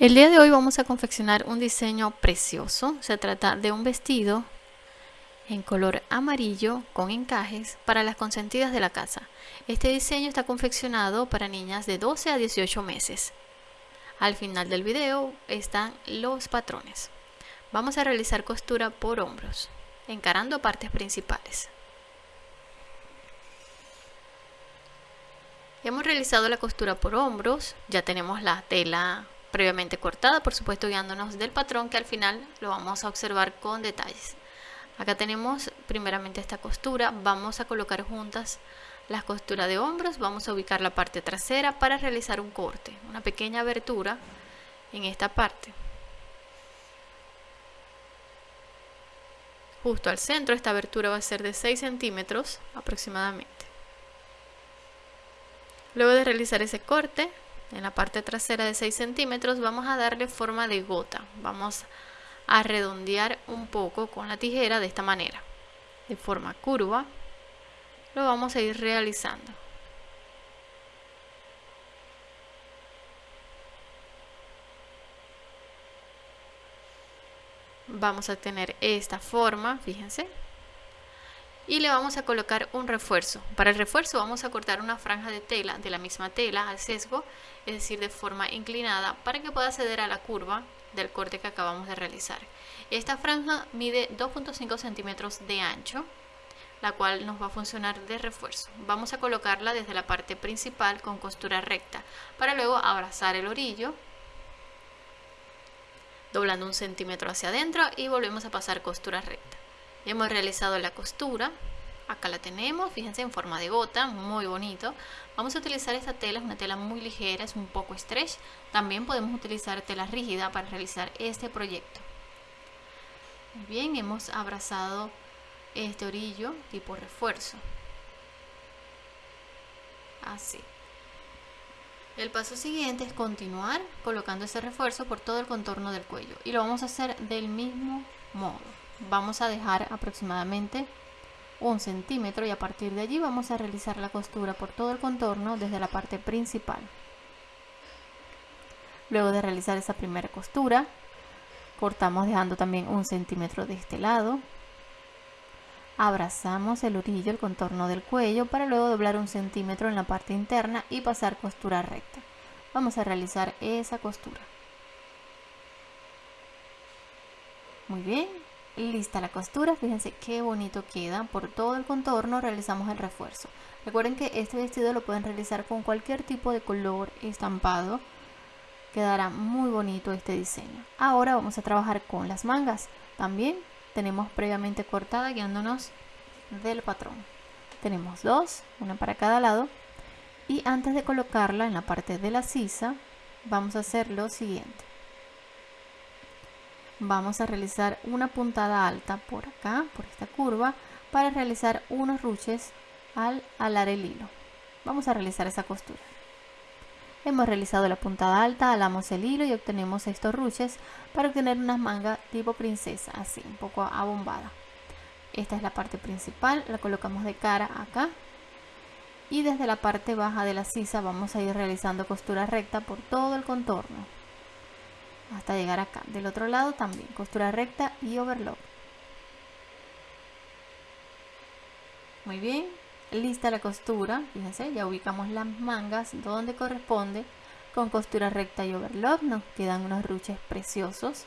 El día de hoy vamos a confeccionar un diseño precioso. Se trata de un vestido en color amarillo con encajes para las consentidas de la casa. Este diseño está confeccionado para niñas de 12 a 18 meses. Al final del video están los patrones. Vamos a realizar costura por hombros, encarando partes principales. Hemos realizado la costura por hombros, ya tenemos la tela previamente cortada, por supuesto guiándonos del patrón que al final lo vamos a observar con detalles. Acá tenemos primeramente esta costura, vamos a colocar juntas las costuras de hombros, vamos a ubicar la parte trasera para realizar un corte, una pequeña abertura en esta parte. Justo al centro esta abertura va a ser de 6 centímetros aproximadamente. Luego de realizar ese corte, en la parte trasera de 6 centímetros vamos a darle forma de gota. Vamos a redondear un poco con la tijera de esta manera. De forma curva lo vamos a ir realizando. Vamos a tener esta forma fíjense y le vamos a colocar un refuerzo. Para el refuerzo vamos a cortar una franja de tela de la misma tela al sesgo, es decir, de forma inclinada para que pueda acceder a la curva del corte que acabamos de realizar. Esta franja mide 2.5 centímetros de ancho, la cual nos va a funcionar de refuerzo. Vamos a colocarla desde la parte principal con costura recta, para luego abrazar el orillo, doblando un centímetro hacia adentro y volvemos a pasar costura recta hemos realizado la costura. Acá la tenemos, fíjense en forma de gota, muy bonito. Vamos a utilizar esta tela, es una tela muy ligera, es un poco stretch. También podemos utilizar tela rígida para realizar este proyecto. Bien, hemos abrazado este orillo tipo refuerzo. Así. El paso siguiente es continuar colocando ese refuerzo por todo el contorno del cuello. Y lo vamos a hacer del mismo modo vamos a dejar aproximadamente un centímetro y a partir de allí vamos a realizar la costura por todo el contorno desde la parte principal. Luego de realizar esa primera costura cortamos dejando también un centímetro de este lado. Abrazamos el orillo, el contorno del cuello para luego doblar un centímetro en la parte interna y pasar costura recta. Vamos a realizar esa costura. Muy bien lista la costura fíjense qué bonito queda. Por todo el contorno realizamos el refuerzo. Recuerden que este vestido lo pueden realizar con cualquier tipo de color estampado. Quedará muy bonito este diseño. Ahora vamos a trabajar con las mangas. También tenemos previamente cortada guiándonos del patrón. Tenemos dos una para cada lado. Y antes de colocarla en la parte de la sisa vamos a hacer lo siguiente vamos a realizar una puntada alta por acá, por esta curva, para realizar unos ruches al alar el hilo. Vamos a realizar esa costura. Hemos realizado la puntada alta, alamos el hilo y obtenemos estos ruches para obtener unas mangas tipo princesa, así, un poco abombada. Esta es la parte principal, la colocamos de cara acá. Y desde la parte baja de la sisa vamos a ir realizando costura recta por todo el contorno hasta llegar acá. Del otro lado también costura recta y overlock. Muy bien lista la costura fíjense ya ubicamos las mangas donde corresponde. Con costura recta y overlock nos quedan unos ruches preciosos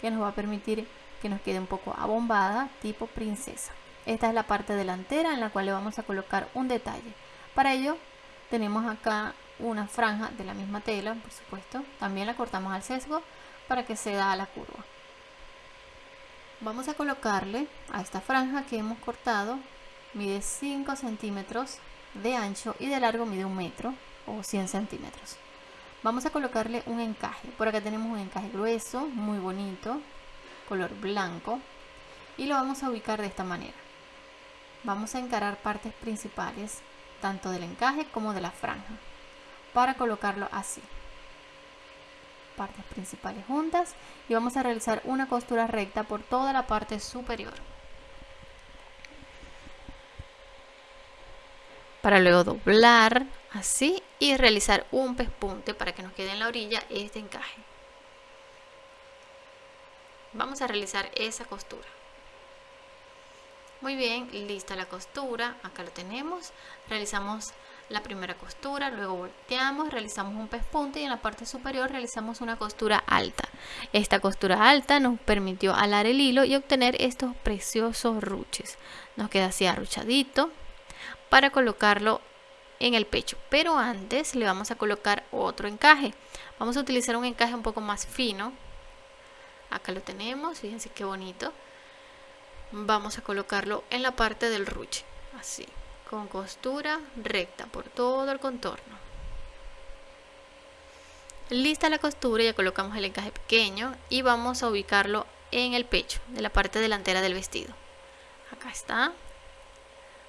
que nos va a permitir que nos quede un poco abombada tipo princesa. Esta es la parte delantera en la cual le vamos a colocar un detalle. Para ello tenemos acá una franja de la misma tela, por supuesto. También la cortamos al sesgo para que se da la curva. Vamos a colocarle a esta franja que hemos cortado, mide 5 centímetros de ancho y de largo mide un metro o 100 centímetros. Vamos a colocarle un encaje. Por acá tenemos un encaje grueso, muy bonito, color blanco. Y lo vamos a ubicar de esta manera. Vamos a encarar partes principales, tanto del encaje como de la franja para colocarlo así. Partes principales juntas. Y vamos a realizar una costura recta por toda la parte superior. Para luego doblar así y realizar un pespunte para que nos quede en la orilla este encaje. Vamos a realizar esa costura. Muy bien lista la costura. Acá lo tenemos. Realizamos la primera costura luego volteamos realizamos un pespunte y en la parte superior realizamos una costura alta. Esta costura alta nos permitió alar el hilo y obtener estos preciosos ruches. Nos queda así arruchadito para colocarlo en el pecho pero antes le vamos a colocar otro encaje. Vamos a utilizar un encaje un poco más fino. Acá lo tenemos fíjense qué bonito. Vamos a colocarlo en la parte del ruche así con costura recta por todo el contorno. Lista la costura ya colocamos el encaje pequeño y vamos a ubicarlo en el pecho de la parte delantera del vestido. Acá está.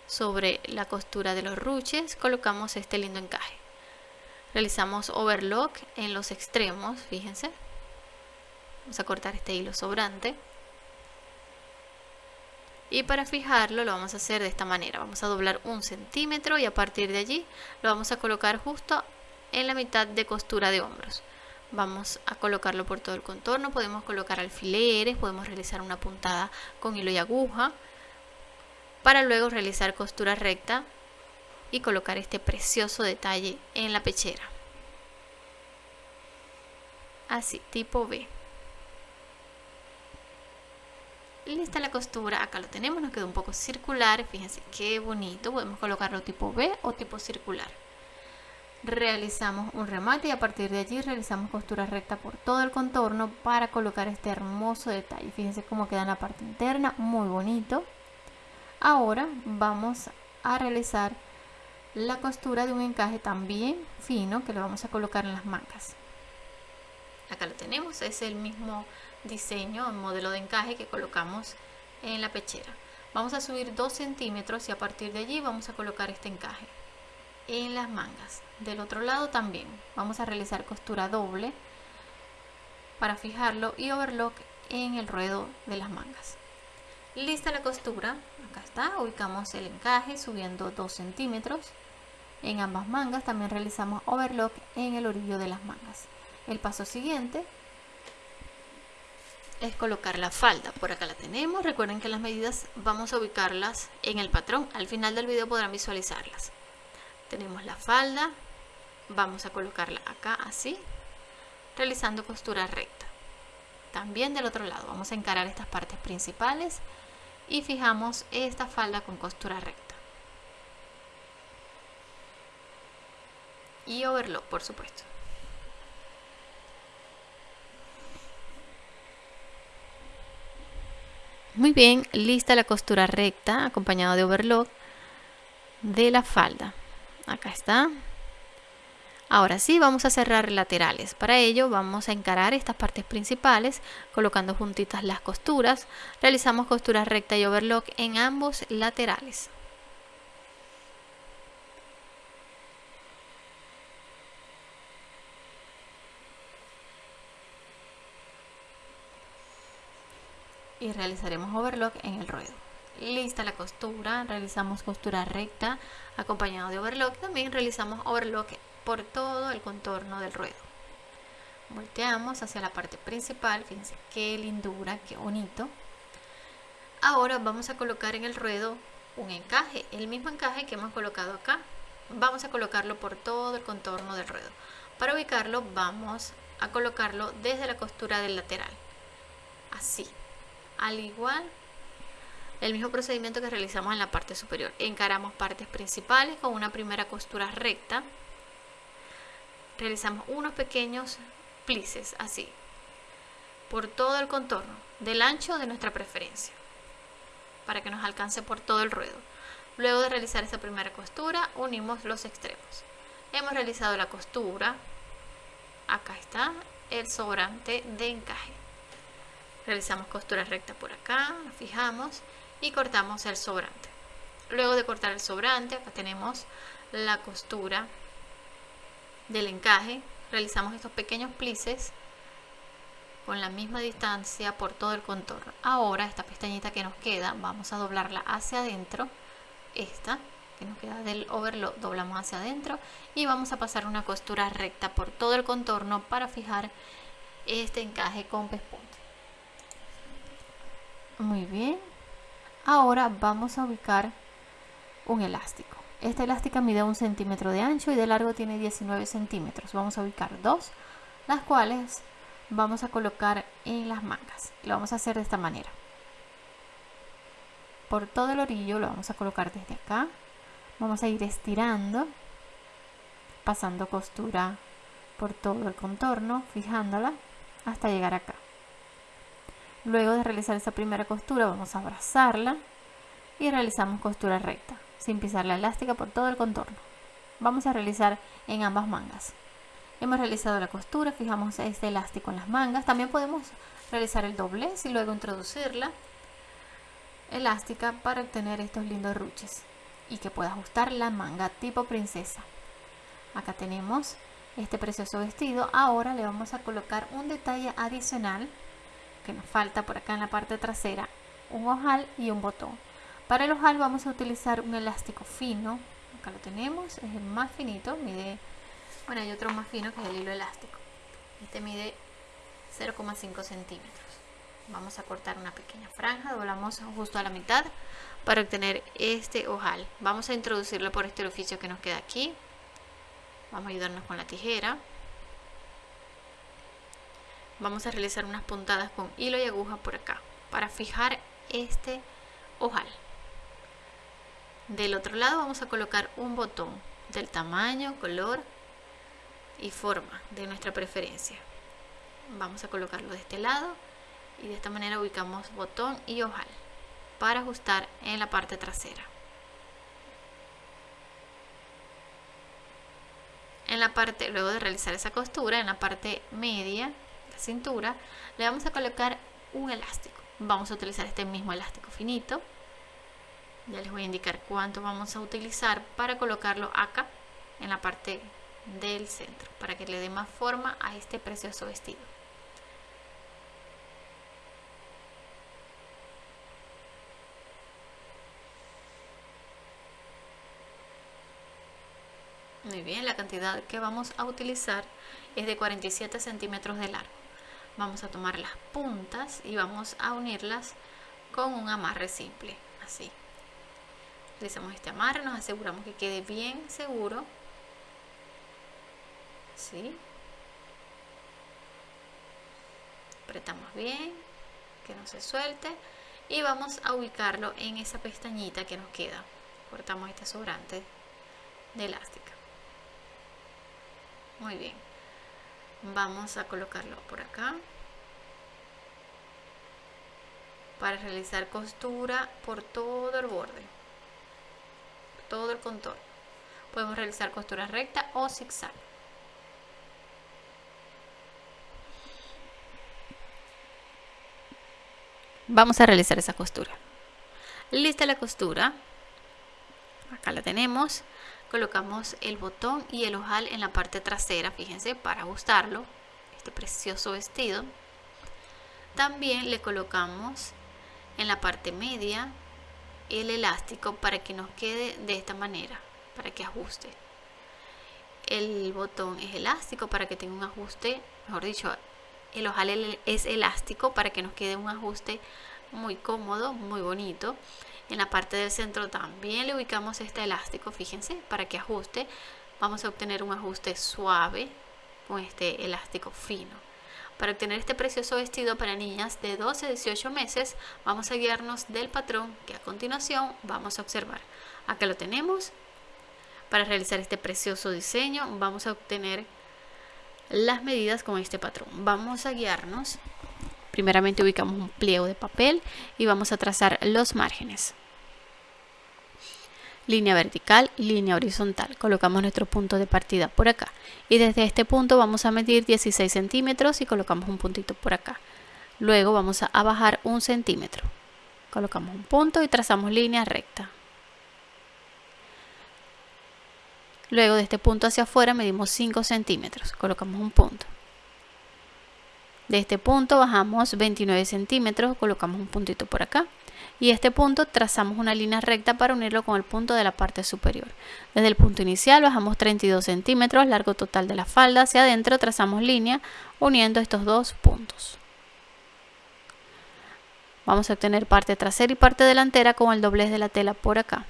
Sobre la costura de los ruches colocamos este lindo encaje. Realizamos overlock en los extremos fíjense. Vamos a cortar este hilo sobrante y para fijarlo lo vamos a hacer de esta manera. Vamos a doblar un centímetro y a partir de allí lo vamos a colocar justo en la mitad de costura de hombros. Vamos a colocarlo por todo el contorno podemos colocar alfileres podemos realizar una puntada con hilo y aguja para luego realizar costura recta y colocar este precioso detalle en la pechera. Así tipo B lista la costura acá lo tenemos nos quedó un poco circular fíjense qué bonito podemos colocarlo tipo B o tipo circular. Realizamos un remate y a partir de allí realizamos costura recta por todo el contorno para colocar este hermoso detalle. Fíjense cómo queda en la parte interna muy bonito. Ahora vamos a realizar la costura de un encaje también fino que lo vamos a colocar en las mangas acá lo tenemos es el mismo diseño modelo de encaje que colocamos en la pechera. Vamos a subir 2 centímetros y a partir de allí vamos a colocar este encaje en las mangas. Del otro lado también vamos a realizar costura doble para fijarlo y overlock en el ruedo de las mangas. Lista la costura acá está ubicamos el encaje subiendo 2 centímetros. En ambas mangas también realizamos overlock en el orillo de las mangas el paso siguiente es colocar la falda. Por acá la tenemos. Recuerden que las medidas vamos a ubicarlas en el patrón. Al final del video podrán visualizarlas. Tenemos la falda. Vamos a colocarla acá así realizando costura recta. También del otro lado vamos a encarar estas partes principales y fijamos esta falda con costura recta. Y overlock por supuesto muy bien lista la costura recta acompañado de overlock de la falda acá está Ahora sí, vamos a cerrar laterales. Para ello vamos a encarar estas partes principales colocando juntitas las costuras. Realizamos costura recta y overlock en ambos laterales. Y realizaremos overlock en el ruedo lista la costura, realizamos costura recta acompañado de overlock, también realizamos overlock por todo el contorno del ruedo. Volteamos hacia la parte principal, fíjense qué lindura, qué bonito. Ahora vamos a colocar en el ruedo un encaje, el mismo encaje que hemos colocado acá. Vamos a colocarlo por todo el contorno del ruedo. Para ubicarlo vamos a colocarlo desde la costura del lateral. Así, al igual el mismo procedimiento que realizamos en la parte superior. Encaramos partes principales con una primera costura recta. Realizamos unos pequeños plices así por todo el contorno del ancho de nuestra preferencia para que nos alcance por todo el ruedo. Luego de realizar esta primera costura unimos los extremos. Hemos realizado la costura. Acá está el sobrante de encaje realizamos costura recta por acá fijamos y cortamos el sobrante. Luego de cortar el sobrante acá tenemos la costura del encaje. Realizamos estos pequeños plices con la misma distancia por todo el contorno. Ahora esta pestañita que nos queda vamos a doblarla hacia adentro. Esta que nos queda del overlock doblamos hacia adentro y vamos a pasar una costura recta por todo el contorno para fijar este encaje con pespunte Muy bien. Ahora vamos a ubicar un elástico. Esta elástica mide un centímetro de ancho y de largo tiene 19 centímetros. Vamos a ubicar dos, las cuales vamos a colocar en las mangas. Lo vamos a hacer de esta manera. Por todo el orillo lo vamos a colocar desde acá. Vamos a ir estirando, pasando costura por todo el contorno, fijándola hasta llegar acá. Luego de realizar esta primera costura vamos a abrazarla y realizamos costura recta, sin pisar la elástica por todo el contorno. Vamos a realizar en ambas mangas. Hemos realizado la costura, fijamos este elástico en las mangas. También podemos realizar el doblez y luego introducirla elástica para obtener estos lindos ruches y que pueda ajustar la manga tipo princesa. Acá tenemos este precioso vestido. Ahora le vamos a colocar un detalle adicional que nos falta por acá en la parte trasera, un ojal y un botón. Para el ojal vamos a utilizar un elástico fino, acá lo tenemos, es el más finito, mide, bueno hay otro más fino que es el hilo elástico, este mide 0,5 centímetros. Vamos a cortar una pequeña franja, doblamos justo a la mitad para obtener este ojal. Vamos a introducirlo por este orificio que nos queda aquí. Vamos a ayudarnos con la tijera. Vamos a realizar unas puntadas con hilo y aguja por acá para fijar este ojal. Del otro lado vamos a colocar un botón del tamaño, color y forma de nuestra preferencia. Vamos a colocarlo de este lado y de esta manera ubicamos botón y ojal para ajustar en la parte trasera. En la parte, luego de realizar esa costura, en la parte media, la cintura, le vamos a colocar un elástico. Vamos a utilizar este mismo elástico finito. Ya les voy a indicar cuánto vamos a utilizar para colocarlo acá, en la parte del centro, para que le dé más forma a este precioso vestido. Muy bien, la cantidad que vamos a utilizar es de 47 centímetros de largo. Vamos a tomar las puntas y vamos a unirlas con un amarre simple, así. Realizamos este amarre, nos aseguramos que quede bien seguro. ¿Sí? Apretamos bien, que no se suelte. Y vamos a ubicarlo en esa pestañita que nos queda. Cortamos este sobrante de elástica muy bien vamos a colocarlo por acá. Para realizar costura por todo el borde. Todo el contorno. Podemos realizar costura recta o zigzag. Vamos a realizar esa costura. Lista la costura. Acá la tenemos colocamos el botón y el ojal en la parte trasera fíjense para ajustarlo este precioso vestido. También le colocamos en la parte media el elástico para que nos quede de esta manera para que ajuste. El botón es elástico para que tenga un ajuste mejor dicho el ojal es elástico para que nos quede un ajuste muy cómodo muy bonito en la parte del centro también le ubicamos este elástico, fíjense, para que ajuste. Vamos a obtener un ajuste suave con este elástico fino. Para obtener este precioso vestido para niñas de 12 a 18 meses, vamos a guiarnos del patrón que a continuación vamos a observar. Acá lo tenemos. Para realizar este precioso diseño vamos a obtener las medidas con este patrón. Vamos a guiarnos Primeramente ubicamos un pliego de papel y vamos a trazar los márgenes. Línea vertical, línea horizontal. Colocamos nuestro punto de partida por acá. Y desde este punto vamos a medir 16 centímetros y colocamos un puntito por acá. Luego vamos a bajar un centímetro. Colocamos un punto y trazamos línea recta. Luego de este punto hacia afuera medimos 5 centímetros. Colocamos un punto. De este punto bajamos 29 centímetros, colocamos un puntito por acá y este punto trazamos una línea recta para unirlo con el punto de la parte superior. Desde el punto inicial bajamos 32 centímetros, largo total de la falda, hacia adentro trazamos línea uniendo estos dos puntos. vamos a obtener parte trasera y parte delantera con el doblez de la tela por acá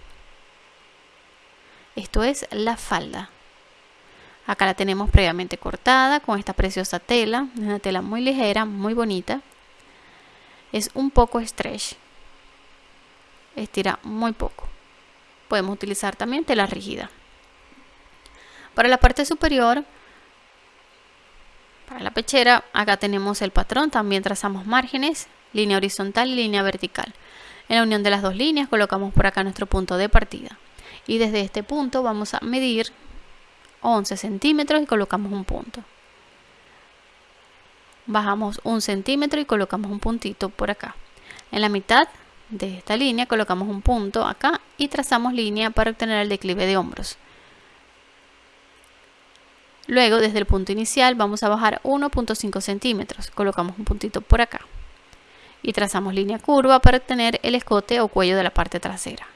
esto es la falda acá la tenemos previamente cortada con esta preciosa tela una tela muy ligera muy bonita. Es un poco stretch. Estira muy poco. Podemos utilizar también tela rígida. Para la parte superior para la pechera acá tenemos el patrón. También trazamos márgenes línea horizontal y línea vertical. En la unión de las dos líneas colocamos por acá nuestro punto de partida. Y desde este punto vamos a medir 11 centímetros y colocamos un punto. Bajamos un centímetro y colocamos un puntito por acá. En la mitad de esta línea colocamos un punto acá y trazamos línea para obtener el declive de hombros. Luego desde el punto inicial vamos a bajar 1.5 centímetros. Colocamos un puntito por acá. Y trazamos línea curva para obtener el escote o cuello de la parte trasera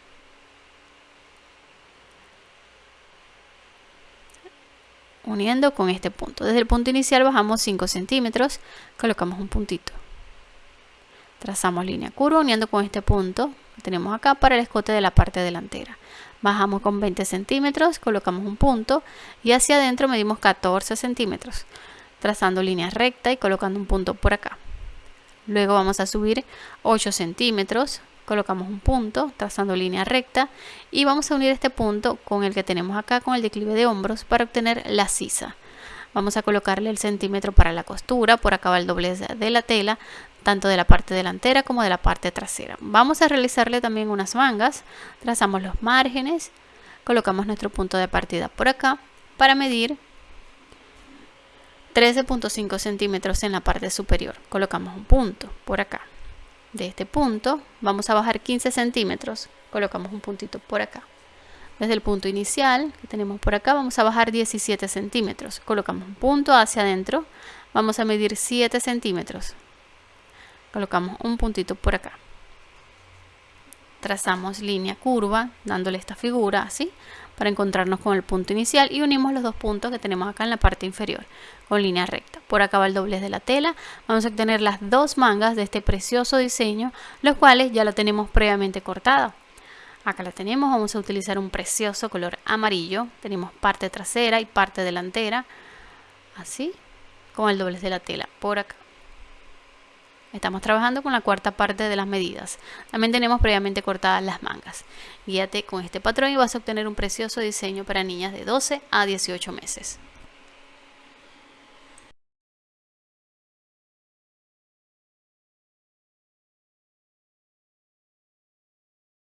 uniendo con este punto. Desde el punto inicial bajamos 5 centímetros, colocamos un puntito. Trazamos línea curva uniendo con este punto que tenemos acá para el escote de la parte delantera. Bajamos con 20 centímetros, colocamos un punto y hacia adentro medimos 14 centímetros, trazando línea recta y colocando un punto por acá. Luego vamos a subir 8 centímetros, colocamos un punto trazando línea recta y vamos a unir este punto con el que tenemos acá con el declive de hombros para obtener la sisa. Vamos a colocarle el centímetro para la costura por acá va el doblez de la tela tanto de la parte delantera como de la parte trasera. Vamos a realizarle también unas mangas trazamos los márgenes colocamos nuestro punto de partida por acá para medir 13.5 centímetros en la parte superior. Colocamos un punto por acá de este punto vamos a bajar 15 centímetros. Colocamos un puntito por acá. Desde el punto inicial que tenemos por acá vamos a bajar 17 centímetros. Colocamos un punto hacia adentro vamos a medir 7 centímetros. Colocamos un puntito por acá. Trazamos línea curva dándole esta figura así para encontrarnos con el punto inicial y unimos los dos puntos que tenemos acá en la parte inferior con línea recta. Por acá va el doblez de la tela. Vamos a obtener las dos mangas de este precioso diseño, los cuales ya la tenemos previamente cortada. Acá la tenemos, vamos a utilizar un precioso color amarillo. Tenemos parte trasera y parte delantera, así, con el doblez de la tela por acá. Estamos trabajando con la cuarta parte de las medidas. También tenemos previamente cortadas las mangas. Guíate con este patrón y vas a obtener un precioso diseño para niñas de 12 a 18 meses.